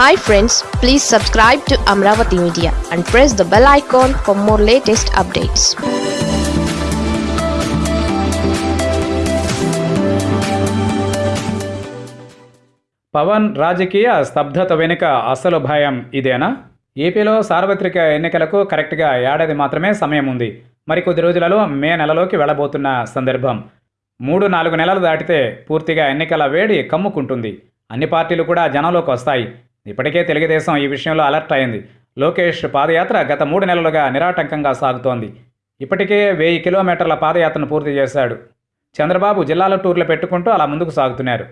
Hi friends please subscribe to Amaravati media and press the bell icon for more latest updates Pawan రాజకీయ స్తబ్దత వెనుక అసలు భయం ఇదేనా? ఏపీలో సార్వత్రిక ఎన్నికలకు కరెక్ట్గా ఏడాది మాత్రమే సమయం ఉంది. మరికొద్ది రోజులలో మే నెలలోకి వెళ్ళబోతున్న సందర్భం. మూడు నాలుగు నెలలు దాటితే పూర్తిగా ఎన్నికల వేడి కమ్ముకుంటుంది. అన్ని పార్టీలు కూడా జనంలోకి వస్తాయి. ఇప్పటికే తెలుగుదేశం ఈ విషయంలో అలర్ట్ అయింది. లోకేష్ పాదయాత్ర గత మూడు నెలలుగా నిరాటంకంగా సాగుతోంది. ఇప్పటికే వెయ్యి కిలోమీటర్ల పాదయాత్రను పూర్తి చేశాడు. చంద్రబాబు జిల్లాల టూర్లు పెట్టుకుంటూ అలా ముందుకు సాగుతున్నారు.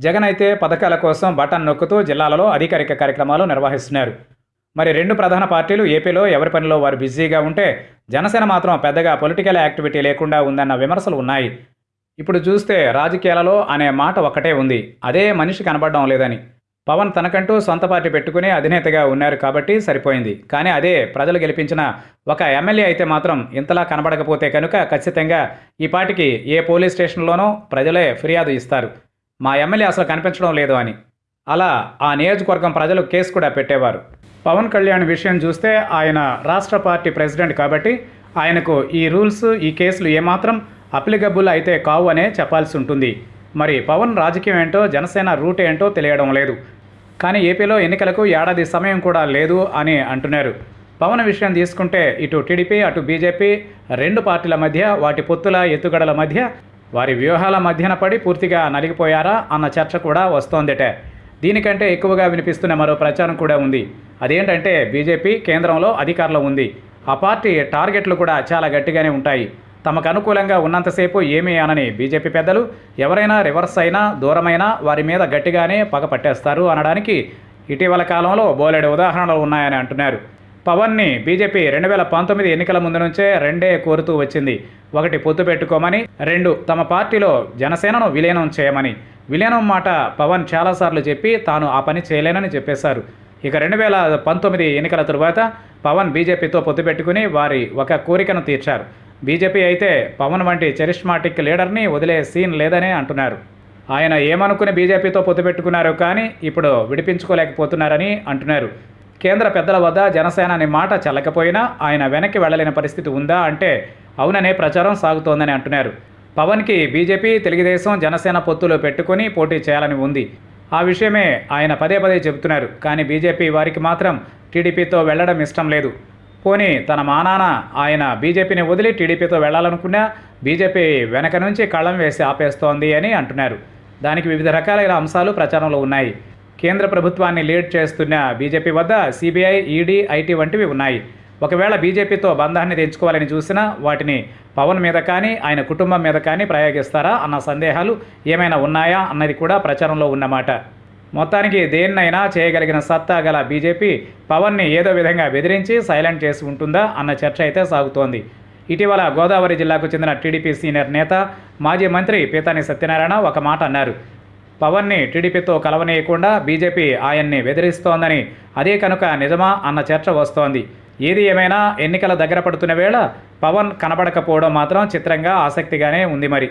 జగన్ అయితే పథకాల కోసం బటన్ నొక్కుతూ జిల్లాలలో అధికారిక కార్యక్రమాలు నిర్వహిస్తున్నారు. మరి రెండు ప్రధాన పార్టీలు ఏపీలో ఎవరి పనిలో వారు బిజీగా ఉంటే జనసేన మాత్రం పెద్దగా పొలిటికల్ యాక్టివిటీ లేకుండా ఉందన్న విమర్శలు ఉన్నాయి. ఇప్పుడు చూస్తే రాజకీయాలలో అనే మాట ఒక్కటే ఉంది. అదే మనిషి కనబడడం లేదని. పవన్ తనకంటూ సొంత పార్టీ పెట్టుకుని అధినేతగా ఉన్నారు కాబట్టి సరిపోయింది. కానీ అదే ప్రజలు గెలిపించిన ఒక ఎమ్మెల్యే అయితే మాత్రం ఇంతలా కనబడకపోతే కనుక ఖచ్చితంగా ఈ పార్టీకి ఏ పోలీస్ స్టేషన్లోనో ప్రజలే ఫిర్యాదు ఇస్తారు. మా ఎమ్మెల్యే అసలు కనిపించడం లేదు అని. అలా ఆ నియోజకవర్గం ప్రజలు కేసు కూడా పెట్టేవారు. పవన్ కళ్యాణ్ విషయం చూస్తే ఆయన రాష్ట్ర పార్టీ ప్రెసిడెంట్ కాబట్టి ఆయనకు ఈ రూల్స్ ఈ కేసులు ఏమాత్రం అప్లికబుల్ అయితే కావు అనే చెప్పాల్సి ఉంటుంది. మరి పవన్ రాజకీయం ఏంటో జనసేన రూట్ ఏంటో తెలియడం లేదు. కానీ ఏపీలో ఎన్నికలకు ఏడాది సమయం కూడా లేదు అని అంటున్నారు. పవన్ విషయం తీసుకుంటే ఇటు టీడీపీ అటు బీజేపీ రెండు పార్టీల మధ్య వాటి పొత్తుల ఎత్తుగడల మధ్య వారి వ్యూహాల మధ్యన పడి పూర్తిగా నలిగిపోయారా అన్న చర్చ కూడా వస్తోందట. దీనికంటే ఎక్కువగా వినిపిస్తున్న మరో ప్రచారం కూడా ఉంది. అదేంటంటే బీజేపీ కేంద్రంలో అధికారంలో ఉంది. ఆ పార్టీ టార్గెట్లు కూడా చాలా గట్టిగానే ఉంటాయి. తమకు అనుకూలంగా ఉన్నంతసేపు ఏమీ అనని బీజేపీ పెద్దలు ఎవరైనా రివర్స్ అయినా దూరమైనా వారి మీద గట్టిగానే పగ పట్టేస్తారు అనడానికి ఇటీవల కాలంలో బోలెడు ఉదాహరణలు ఉన్నాయని అంటున్నారు. పవన్ని బీజేపీ రెండు వేల పంతొమ్మిది ఎన్నికల ముందు నుంచే రెండే కోరుతూ వచ్చింది. ఒకటి పొత్తు పెట్టుకోమని రెండు తమ పార్టీలో జనసేనను విలీనం చేయమని. విలీనం మాట పవన్ చాలాసార్లు చెప్పి తాను ఆ పని చేయలేనని చెప్పేశారు. ఇక రెండు వేల పంతొమ్మిది ఎన్నికల తరువాత పవన్ బీజేపీతో పొత్తు పెట్టుకుని వారి ఒక కోరికను తీర్చారు. బీజేపీ అయితే పవన్ వంటి చరిష్మాటిక్ లీడర్ని వదిలే సీన్ లేదనే అంటున్నారు. ఆయన ఏమనుకుని బీజేపీతో పొత్తు పెట్టుకున్నారు కానీ ఇప్పుడు విడిపించుకోలేకపోతున్నారని అంటున్నారు. కేంద్ర పెద్దల వద్ద జనసేన అనే మాట చల్లకపోయినా ఆయన వెనక్కి వెళ్ళలేని పరిస్థితి ఉందా అంటే అవుననే ప్రచారం సాగుతోందని అంటున్నారు. పవన్కి బీజేపీ తెలుగుదేశం జనసేన పొత్తులు పెట్టుకొని పోటీ చేయాలని ఉంది. ఆ విషయమే ఆయన పదే పదే చెబుతున్నారు. కానీ బీజేపీ వారికి మాత్రం టీడీపీతో వెళ్ళడం ఇష్టం లేదు. కోని తన మానాన ఆయన బీజేపీని వదిలి టీడీపీతో వెళ్ళాలనుకున్నా బీజేపీ వెనక నుంచి కళ్ళం వేసి ఆపేస్తోంది అని అంటున్నారు. దానికి వివిధ రకాలైన అంశాలు ప్రచారంలో ఉన్నాయి. కేంద్ర ప్రభుత్వాన్ని లీడ్ చేస్తున్న బీజేపీ వద్ద సిబిఐ ఈడీ ఐటీ వంటివి ఉన్నాయి. ఒకవేళ బీజేపీతో బంధాన్ని తెంచుకోవాలని చూసినా వాటిని పవన్ మీద కానీ ఆయన కుటుంబం మీద కానీ ప్రయోగిస్తారా అన్న సందేహాలు ఏమైనా ఉన్నాయా అన్నది కూడా ప్రచారంలో ఉన్నమాట. మొత్తానికి దేన్నైనా చేయగలిగిన సత్తా గల బీజేపీ పవన్ని ఏదో విధంగా బెదిరించి సైలెంట్ చేసి ఉంటుందా అన్న చర్చ అయితే సాగుతోంది. ఇటీవల గోదావరి జిల్లాకు చెందిన టీడీపీ సీనియర్ నేత మాజీ మంత్రి పీతాని సత్యనారాయణ ఒక మాట అన్నారు. పవన్ని టీడీపీతో కలవనీయకుండా బీజేపీ ఆయన్ని బెదిరిస్తోందని అదే కనుక నిజమా అన్న చర్చ వస్తోంది. ఏది ఏమైనా ఎన్నికల దగ్గర పడుతున్న వేళ పవన్ కనబడకపోవడం మాత్రం చిత్రంగా ఆసక్తిగానే ఉంది మరి.